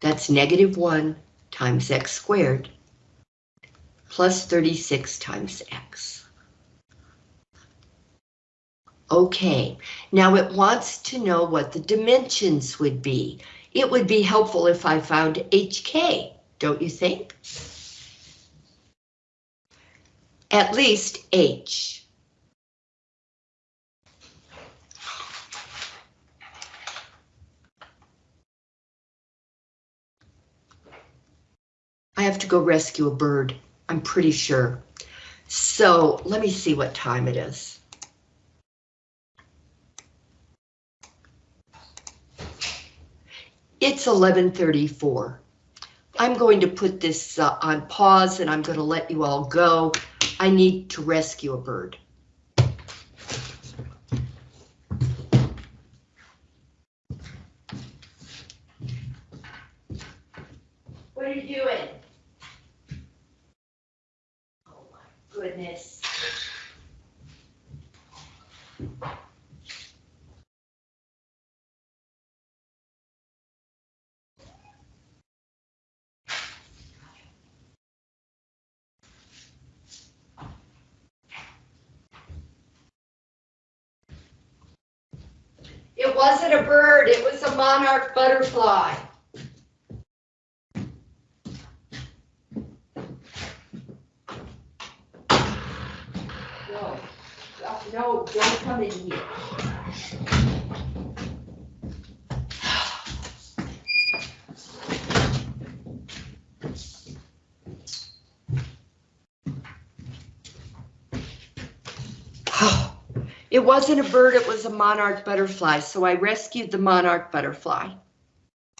That's negative 1 times x squared plus 36 times x. Okay, now it wants to know what the dimensions would be. It would be helpful if I found HK, don't you think? At least H. have to go rescue a bird, I'm pretty sure. So let me see what time it is. It's 1134. I'm going to put this uh, on pause and I'm going to let you all go. I need to rescue a bird. What are you doing? Goodness. It wasn't a bird, it was a monarch butterfly. No, Uh, no, don't come in here. It wasn't a bird, it was a monarch butterfly, so I rescued the monarch butterfly.